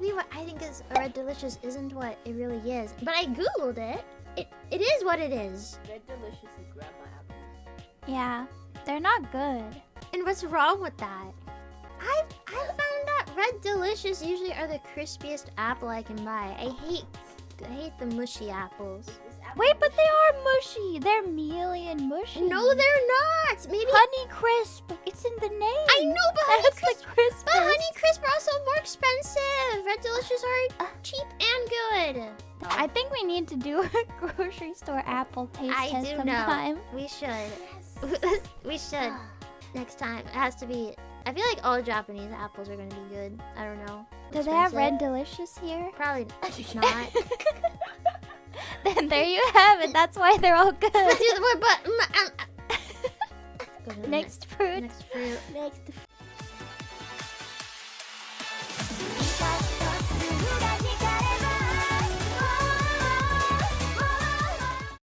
maybe what I think is a red delicious isn't what it really is. But I googled it. It it is what it is. Red Delicious is grandma apples. Yeah, they're not good. And what's wrong with that? I I found that red delicious usually are the crispiest apple I can buy. I hate I hate the mushy apples. Wait, but they are mushy. They're mealy and mushy. No, they're not. Maybe Honey Crisp. It's in the name. I know, but Honey Crisp, Delicious are Uh. cheap and good. I think we need to do a grocery store apple taste I test do sometime. know. We should. We should next time. It has to be. I feel like all Japanese apples are gonna be good. I don't know. Do they have Red Delicious here? Probably not. then there you have it. That's why they're all good. but, but, but um, Go to Next fruit. next fruit. Next